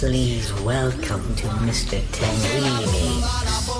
Please welcome to Mr. Tenrini.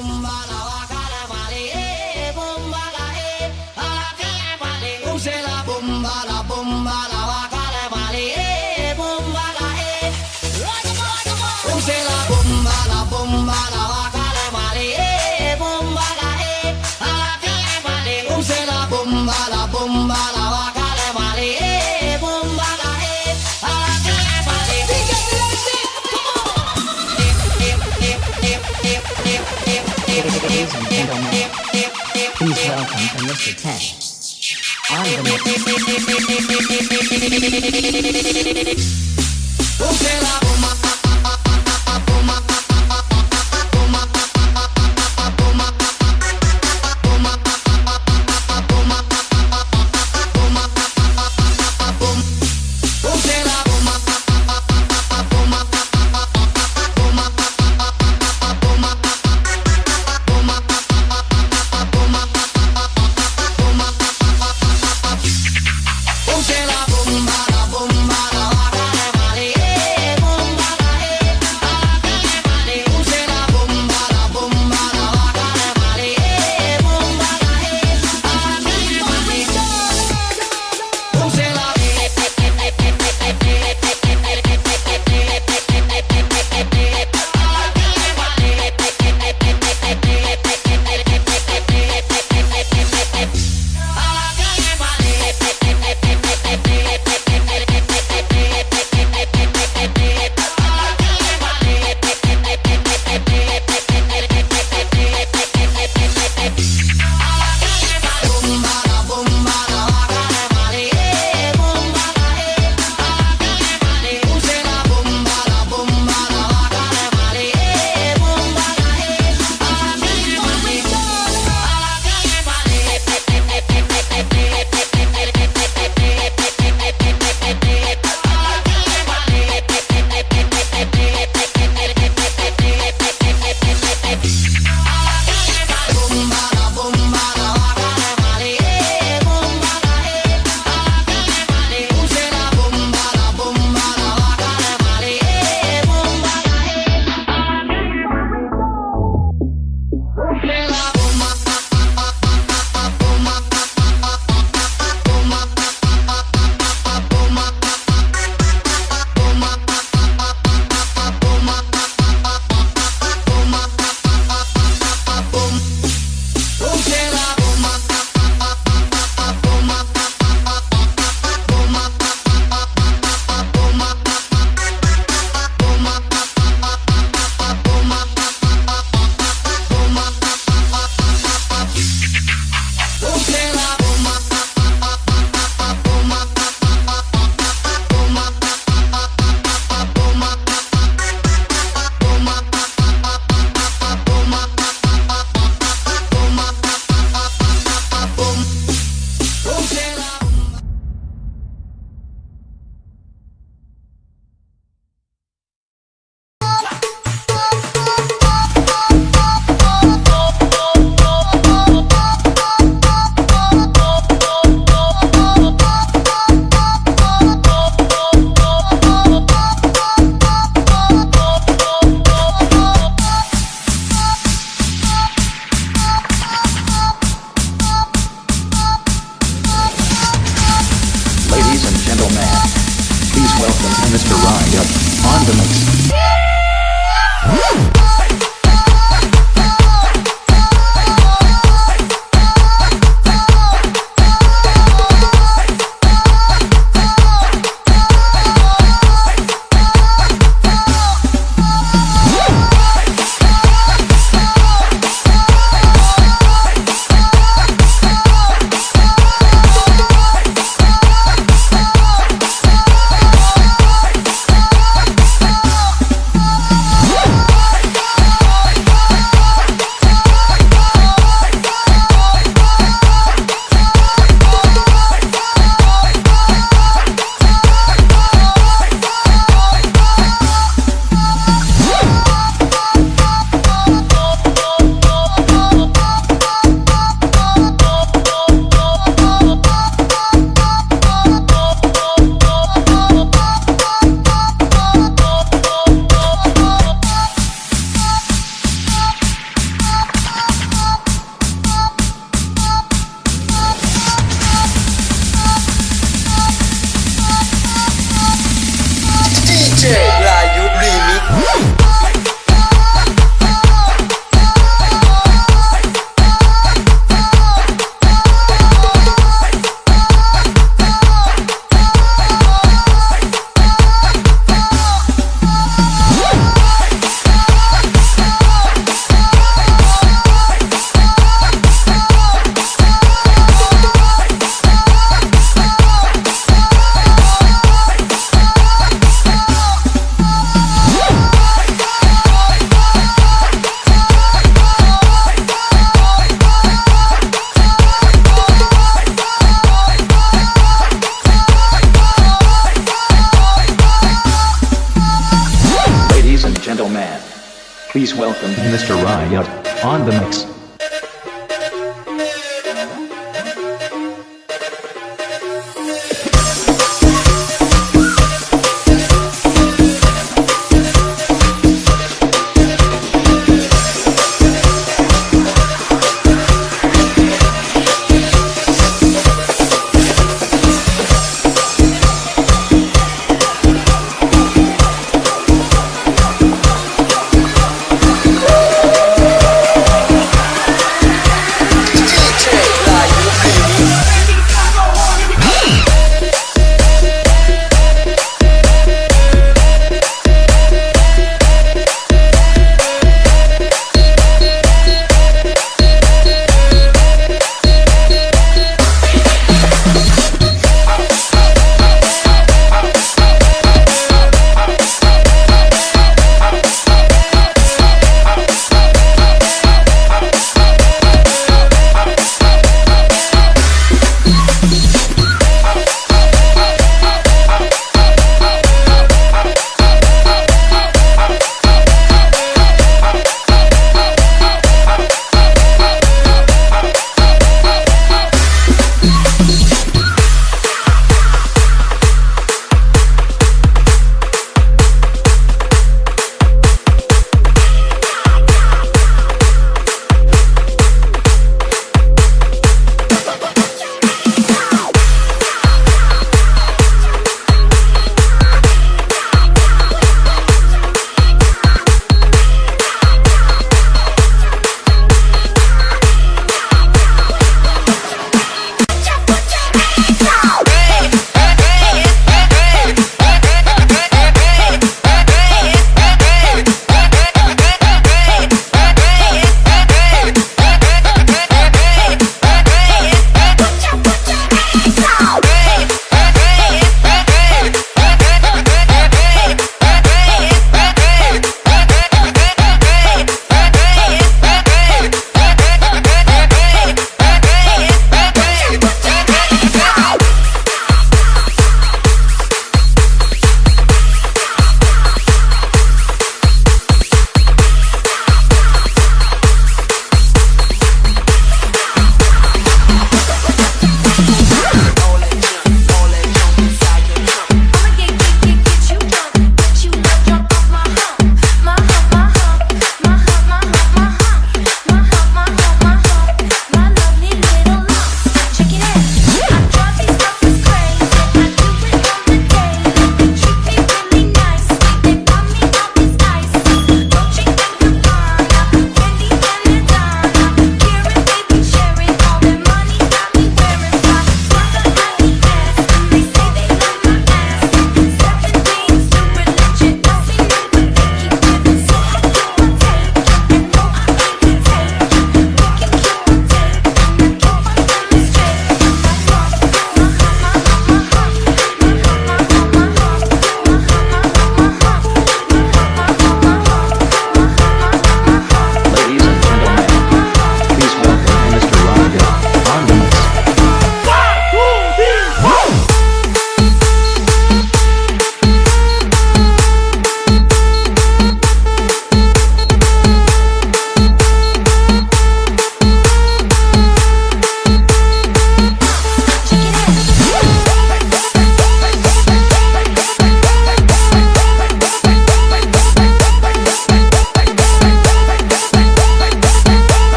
Welcome to Mr. Ten. On the Boom, Candleman. Please welcome Mr. Ryan on the mix. Please welcome Mr. Riot on the mix.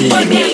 Mr.